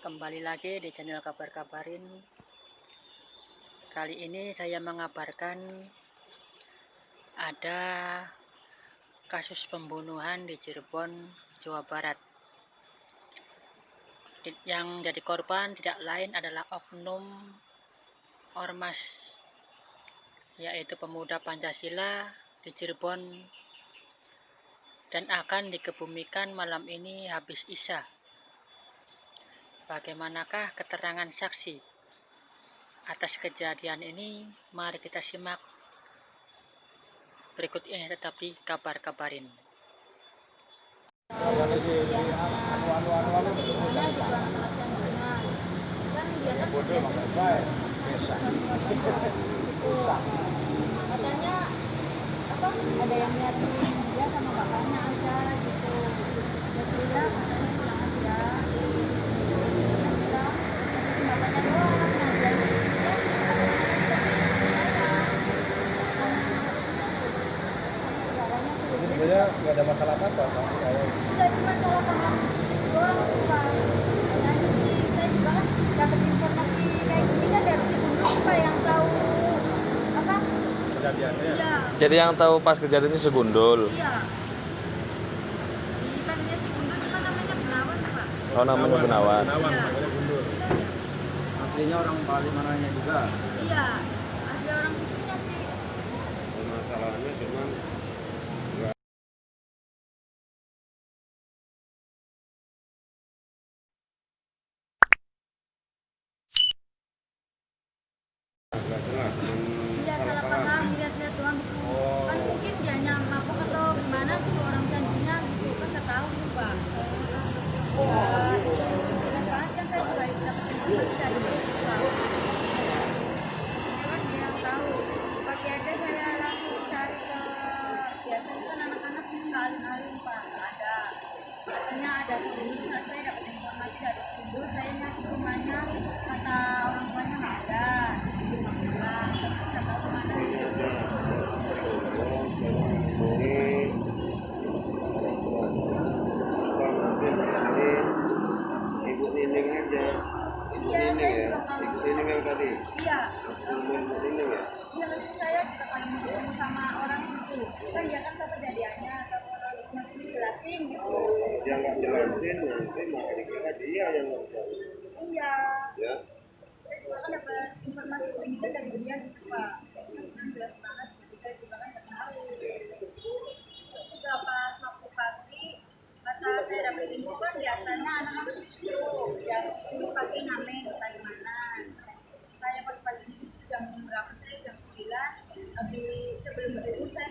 Kembali lagi di channel Kabar Kabarin. Kali ini saya mengabarkan ada kasus pembunuhan di Cirebon, Jawa Barat. Yang jadi korban tidak lain adalah oknum ormas yaitu pemuda Pancasila di Cirebon dan akan dikebumikan malam ini habis Isya. Bagaimanakah keterangan saksi atas kejadian ini? Mari kita simak berikut ini tetap di kabar-kabarin. katanya apa ada yang nyari dia sama bapaknya aja gitu betul ya katanya pulang aja ya udah tapi bapaknya doang nah dia Jadi sebenarnya nggak ada masalah apa apa Pak. Enggak cuma salah paham doang Pak katanya sih saya juga kan dapat informasi kayak gini kan dari si Bundus Pak yang tahu apa kejadiannya. iya Jadi yang tahu pas kejadian ini segundul. Iya. Di tadinya si Gundul cuma namanya Gunawan, Pak. Oh namanya Gunawan. Gunawan, Iya. namanya Gundur. Aslinya orang Bali mananya juga. Iya. Ada orang situnya sih. Masalahnya cuman nggak jelas, cuman Iya salah paham lihat-lihat doang gitu. Oh. Kan mungkin dia mabuk atau gimana tuh orang candunya gitu kan nggak tahu tuh, Pak. Ya, itu jelas banget kan saya juga dapat informasi dari itu, Pak. Ya kan dia yang tahu. Pagi aja saya langsung cari ke biasanya kan anak-anak nggak alun-alun, Pak. Nggak ada. Katanya ada sebelum saya dapat informasi dari sebelum saya nyari rumahnya kata orang tuanya nggak ada di rumah pulang tapi nggak tahu ke mana Ibu Nining aja. Ibu Iya, Nining saya ya. juga kalau- Ibu Nining yang tadi. iya Ibu Nining ya. iya maksud saya juga kalau mau ketemu sama orang itu kan dia kan orang itu masih dijelasin gitu Dia nggak jelasin nanti malah dikira dia yang nggak tahu. iya. Ya. saya juga kan dapat informasi begitu dari dia gitu pak. Kan jelas banget jadi saya juga kan nggak tahu. Terus juga pas waktu pagi kata saya dapat info kan biasanya anak-anak itu jam 10 pagi ngamen di mana saya pagi-pagi di situ jam berapa saya? Jam 9 habis sebelum itu saya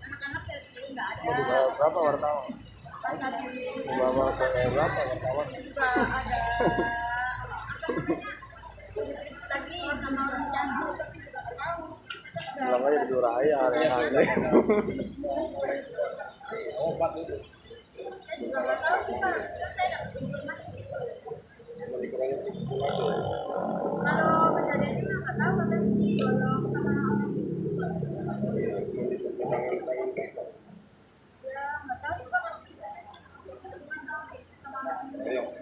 anak-anak saya dulu nggak ada. Dibawa berapa wartawan? Dibawa ke ada apa namanya? Lagi sama orang tahu. Bilang aja di raya aneh-aneh. saya juga nggak tahu. Sih pak. Saya dapat informasi. Cuma dikiranya tipu aja. kalau kejadian ini mah nggak tahu katanya sih. Kalau sama orang Ya, They